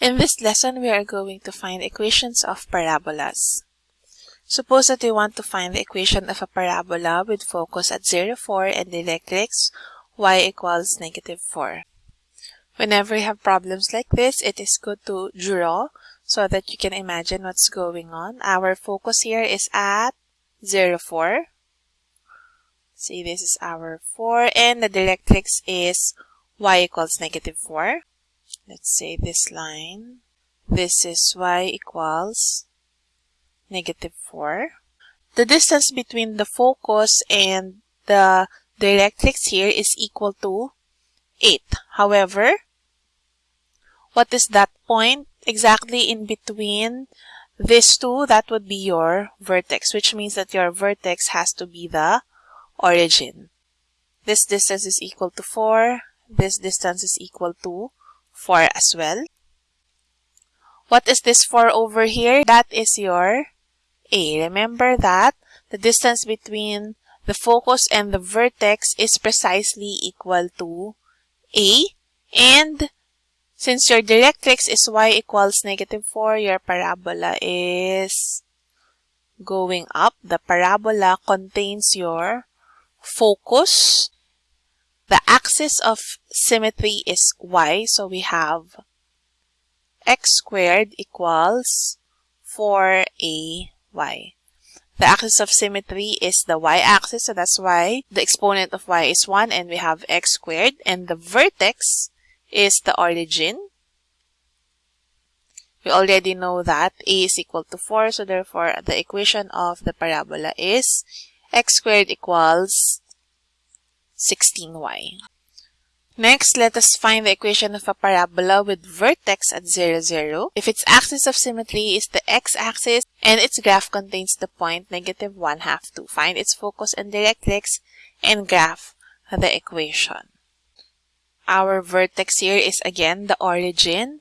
In this lesson, we are going to find equations of parabolas. Suppose that we want to find the equation of a parabola with focus at 0, 4 and directrix y equals negative 4. Whenever you have problems like this, it is good to draw so that you can imagine what's going on. Our focus here is at 0, 4. See, this is our 4 and the directrix is y equals negative 4 let's say this line. This is y equals negative 4 the distance between the focus and the directrix here is equal to 8 however what is that point exactly in between these two? That would be your vertex which means that your vertex has to be the origin. This distance is equal to 4 this distance is equal to 4 as well. What is this 4 over here? That is your A. Remember that the distance between the focus and the vertex is precisely equal to A. And since your directrix is y equals negative 4, your parabola is going up. The parabola contains your focus the axis of symmetry is y, so we have x squared equals 4ay. The axis of symmetry is the y-axis, so that's why the exponent of y is 1 and we have x squared. And the vertex is the origin. We already know that a is equal to 4, so therefore the equation of the parabola is x squared equals 16y. Next, let us find the equation of a parabola with vertex at 0, 0. If its axis of symmetry is the x-axis and its graph contains the point negative 1 half 2. Find its focus and directrix and graph the equation. Our vertex here is again the origin.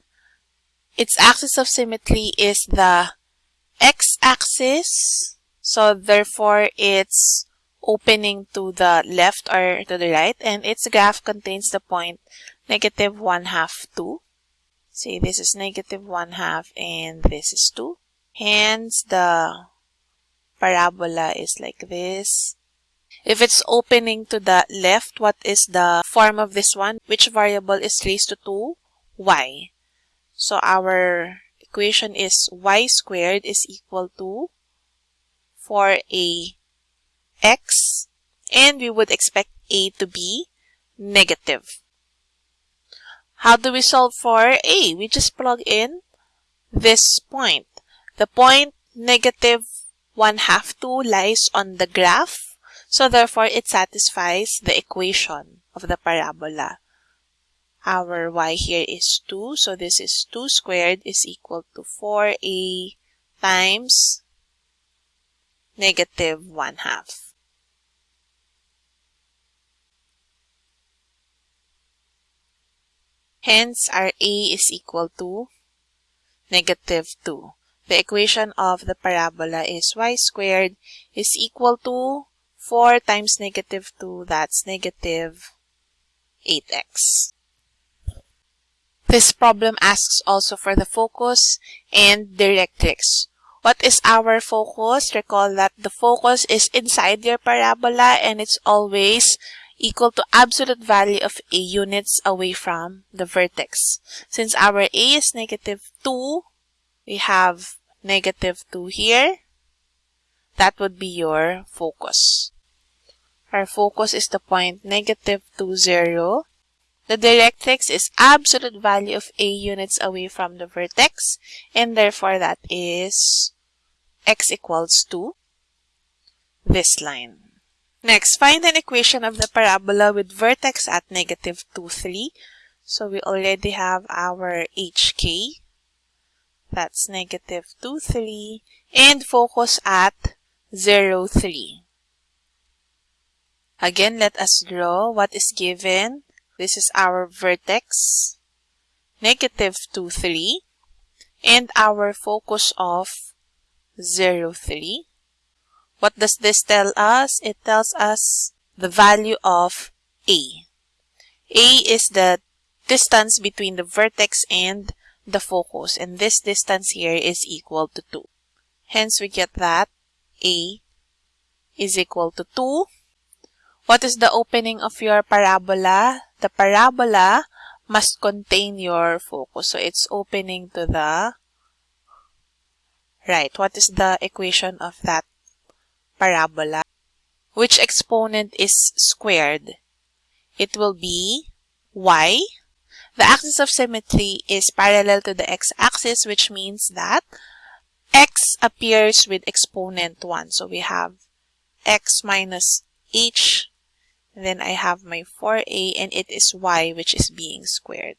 Its axis of symmetry is the x-axis. So therefore, its opening to the left or to the right and its graph contains the point negative 1 half 2. See, this is negative 1 half and this is 2. Hence, the parabola is like this. If it's opening to the left, what is the form of this one? Which variable is raised to 2? y. So our equation is y squared is equal to 4a x and we would expect a to be negative. How do we solve for a? We just plug in this point. The point negative 1 half 2 lies on the graph. So therefore, it satisfies the equation of the parabola. Our y here is 2. So this is 2 squared is equal to 4a times negative 1 half. Hence, our a is equal to negative 2. The equation of the parabola is y squared is equal to 4 times negative 2, that's negative 8x. This problem asks also for the focus and directrix. What is our focus? Recall that the focus is inside your parabola and it's always equal to absolute value of a units away from the vertex. Since our a is negative 2, we have negative 2 here. That would be your focus. Our focus is the point negative 2, 0. The directrix is absolute value of a units away from the vertex and therefore that is x equals to this line. Next, find an equation of the parabola with vertex at negative 2, 3. So we already have our HK. That's negative 2, 3. And focus at 0, 3. Again, let us draw what is given. This is our vertex, negative 2, 3. And our focus of 0, 3. What does this tell us? It tells us the value of A. A is the distance between the vertex and the focus. And this distance here is equal to 2. Hence, we get that A is equal to 2. What is the opening of your parabola? The parabola must contain your focus. So, it's opening to the right. What is the equation of that parabola? Which exponent is squared? It will be y. The axis of symmetry is parallel to the x-axis, which means that x appears with exponent 1. So we have x minus h, then I have my 4a, and it is y, which is being squared.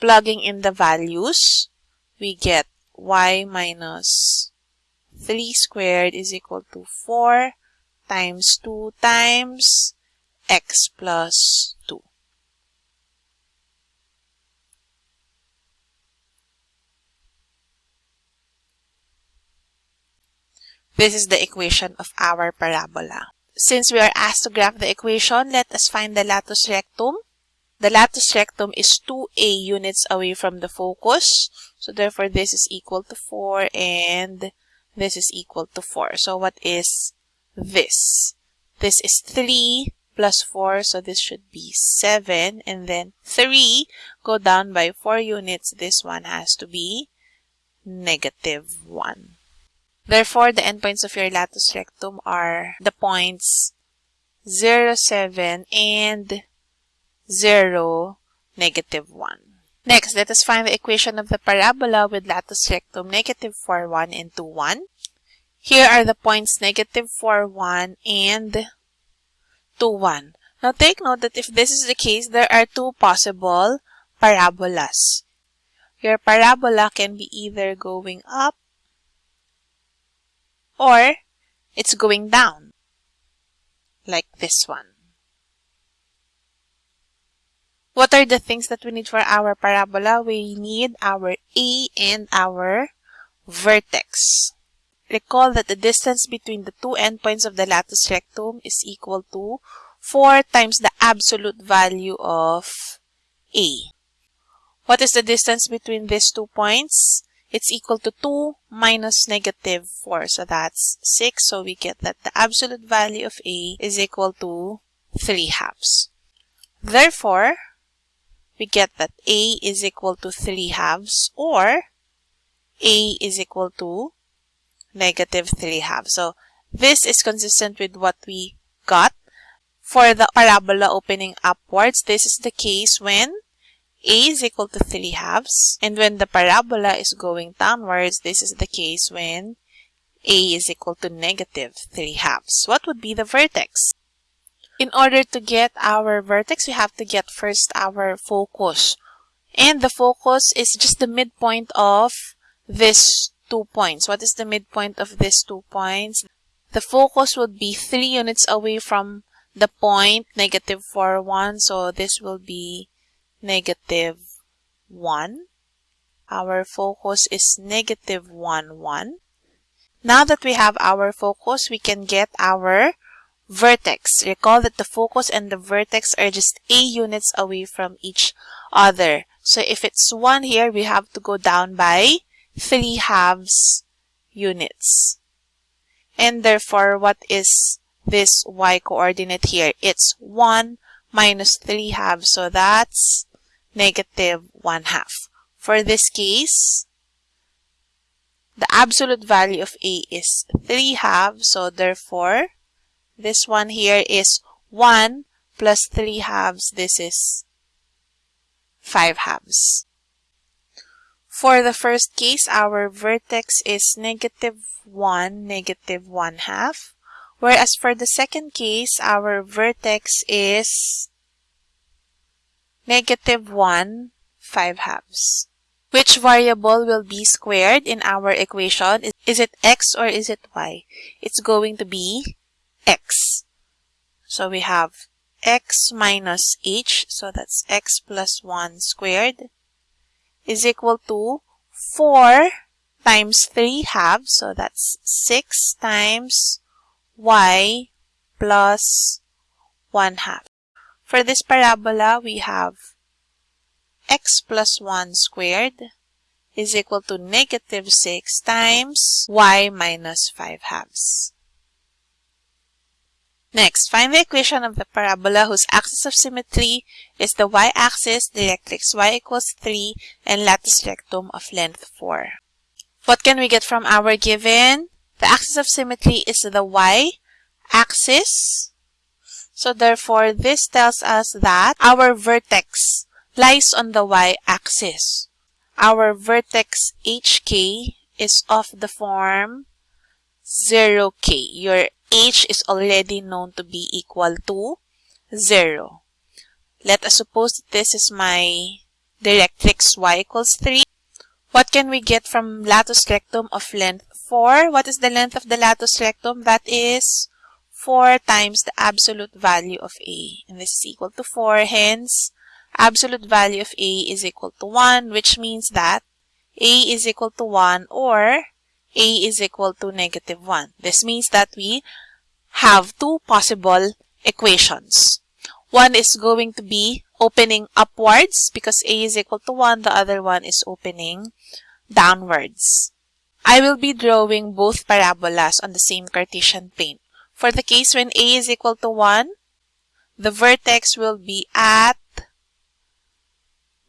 Plugging in the values, we get y minus 3 squared is equal to 4 times 2 times x plus 2. This is the equation of our parabola. Since we are asked to graph the equation, let us find the latus rectum. The latus rectum is 2a units away from the focus. So therefore, this is equal to 4 and this is equal to 4. So what is this? This is 3 plus 4, so this should be 7. And then 3, go down by 4 units. This one has to be negative 1. Therefore, the endpoints of your latus rectum are the points 0, 7, and 0, negative 1. Next, let us find the equation of the parabola with latus rectum negative 4, 1, and 2, 1. Here are the points negative 4, 1, and 2, 1. Now take note that if this is the case, there are two possible parabolas. Your parabola can be either going up or it's going down like this one. What are the things that we need for our parabola? We need our A and our vertex. Recall that the distance between the two endpoints of the latus rectum is equal to 4 times the absolute value of A. What is the distance between these two points? It's equal to 2 minus negative 4. So that's 6. So we get that the absolute value of A is equal to 3 halves. Therefore, we get that A is equal to 3 halves or A is equal to negative 3 halves. So this is consistent with what we got. For the parabola opening upwards, this is the case when a is equal to 3 halves. And when the parabola is going downwards, this is the case when a is equal to negative 3 halves. What would be the vertex? In order to get our vertex, we have to get first our focus. And the focus is just the midpoint of this two points. What is the midpoint of these two points? The focus would be 3 units away from the point negative 4, 1. So this will be negative 1. Our focus is negative 1, 1. Now that we have our focus, we can get our vertex. Recall that the focus and the vertex are just a units away from each other. So if it's 1 here, we have to go down by 3 halves units. And therefore, what is this y coordinate here? It's 1 minus 3 halves. So that's negative 1 half. For this case, the absolute value of a is 3 halves. So therefore, this one here is 1 plus 3 halves. This is 5 halves. For the first case, our vertex is negative 1, negative 1 half. Whereas for the second case, our vertex is negative 1, 5 halves. Which variable will be squared in our equation? Is it x or is it y? It's going to be x. So we have x minus h, so that's x plus 1 squared is equal to 4 times 3 halves. So that's 6 times y plus 1 half. For this parabola, we have x plus 1 squared is equal to negative 6 times y minus 5 halves. Next, find the equation of the parabola whose axis of symmetry is the y-axis, directrix y equals 3, and latus rectum of length 4. What can we get from our given? The axis of symmetry is the y-axis. So therefore, this tells us that our vertex lies on the y-axis. Our vertex HK is of the form 0k. Your h is already known to be equal to 0. Let us suppose this is my directrix y equals 3. What can we get from latus rectum of length 4? What is the length of the latus rectum? That is 4 times the absolute value of a. And this is equal to 4. Hence, absolute value of a is equal to 1, which means that a is equal to 1 or a is equal to negative 1. This means that we have two possible equations. One is going to be opening upwards because a is equal to 1. The other one is opening downwards. I will be drawing both parabolas on the same Cartesian plane. For the case when a is equal to 1, the vertex will be at,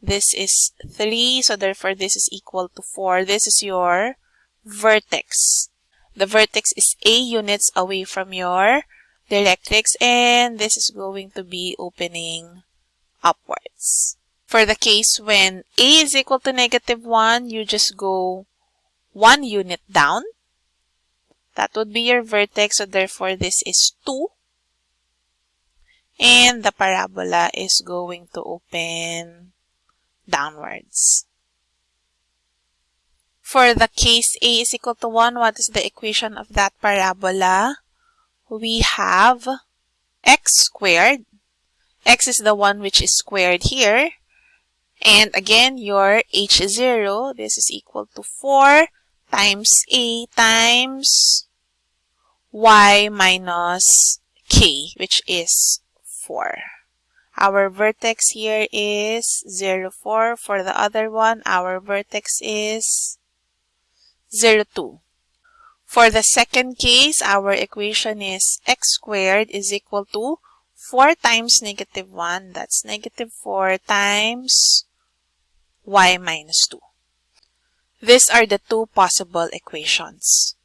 this is 3, so therefore this is equal to 4. This is your vertex. The vertex is a units away from your directrix and this is going to be opening upwards. For the case when a is equal to negative 1, you just go one unit down. That would be your vertex, so therefore this is 2. And the parabola is going to open downwards. For the case a is equal to 1, what is the equation of that parabola? We have x squared. x is the one which is squared here. And again, your h is 0. This is equal to 4 times a times y minus k, which is 4. Our vertex here is 0, 4. For the other one, our vertex is 0, 2. For the second case, our equation is x squared is equal to 4 times negative 1. That's negative 4 times y minus 2. These are the two possible equations.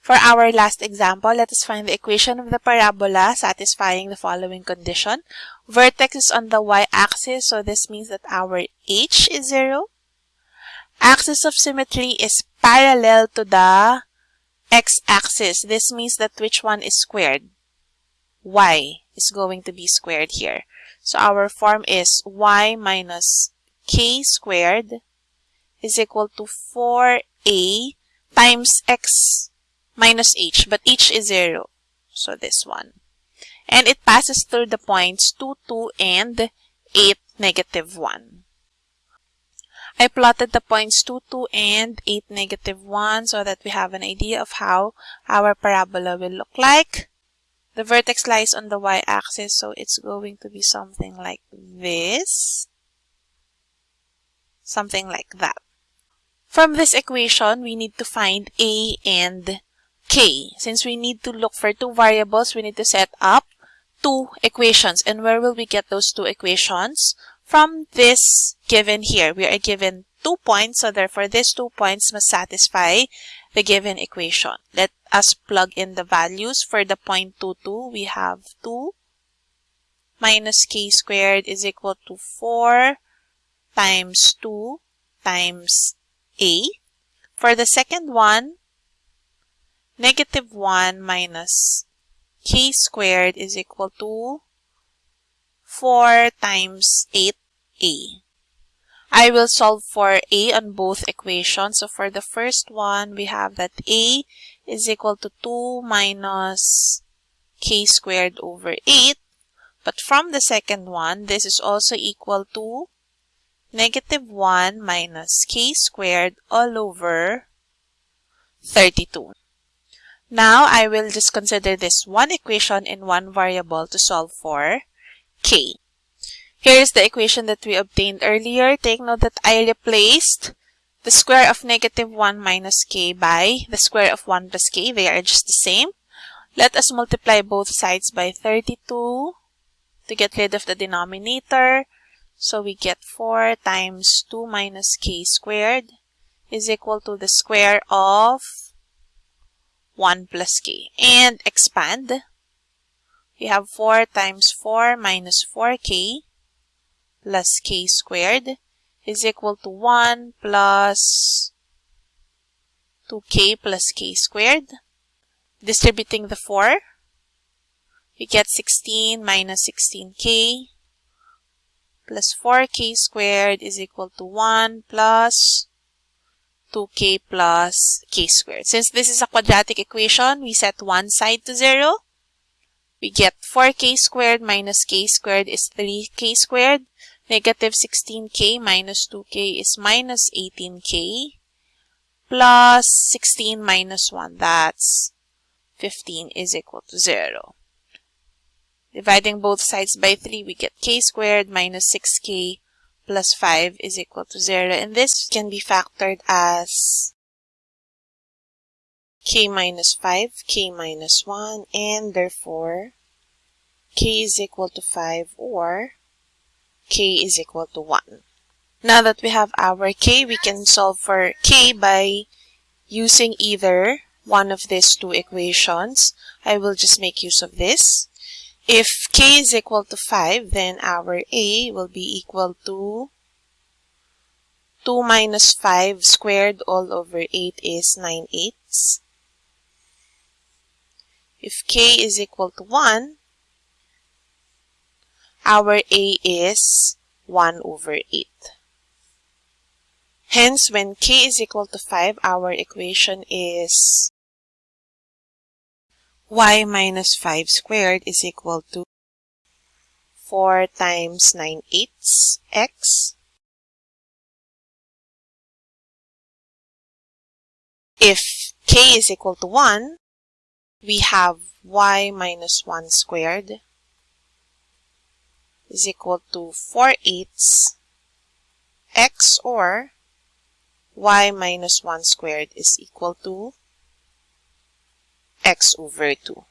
For our last example, let us find the equation of the parabola satisfying the following condition. Vertex is on the y-axis, so this means that our h is 0 axis of symmetry is parallel to the x-axis. This means that which one is squared? y is going to be squared here. So our form is y minus k squared is equal to 4a times x minus h, but h is 0. So this one. And it passes through the points 2, 2, and 8, negative 1. I plotted the points 2, 2 and 8, negative 1 so that we have an idea of how our parabola will look like. The vertex lies on the y-axis, so it's going to be something like this. Something like that. From this equation, we need to find a and k. Since we need to look for two variables, we need to set up two equations. And where will we get those two equations? From this given here, we are given two points, so therefore these two points must satisfy the given equation. Let us plug in the values. For the point 2, 2, we have 2 minus k squared is equal to 4 times 2 times a. For the second one, negative 1 minus k squared is equal to 4 times 8a. I will solve for a on both equations. So for the first one, we have that a is equal to 2 minus k squared over 8. But from the second one, this is also equal to negative 1 minus k squared all over 32. Now, I will just consider this one equation in one variable to solve for k. Here is the equation that we obtained earlier. Take note that I replaced the square of negative 1 minus k by the square of 1 plus k. They are just the same. Let us multiply both sides by 32 to get rid of the denominator. So we get 4 times 2 minus k squared is equal to the square of 1 plus k. And expand. We have 4 times 4 minus 4k plus k squared is equal to 1 plus 2k plus k squared. Distributing the 4, we get 16 minus 16k plus 4k squared is equal to 1 plus 2k plus k squared. Since this is a quadratic equation, we set one side to 0. We get 4k squared minus k squared is 3k squared. Negative 16k minus 2k is minus 18k plus 16 minus 1. That's 15 is equal to 0. Dividing both sides by 3, we get k squared minus 6k plus 5 is equal to 0. And this can be factored as k minus 5, k minus 1, and therefore k is equal to 5 or k is equal to 1. Now that we have our k, we can solve for k by using either one of these two equations. I will just make use of this. If k is equal to 5, then our a will be equal to 2 minus 5 squared all over 8 is 9 eighths. If k is equal to 1, our a is 1 over 8. Hence, when k is equal to 5, our equation is y minus 5 squared is equal to 4 times 9 eighths x. If k is equal to 1, we have y minus 1 squared is equal to 4 eighths x or y minus 1 squared is equal to x over 2.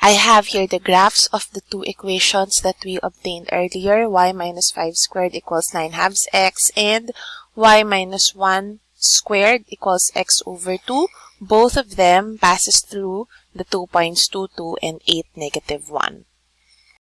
I have here the graphs of the two equations that we obtained earlier. y minus 5 squared equals 9 halves x and y minus 1 squared equals x over 2. Both of them passes through the two points 2, 2 and 8, negative 1.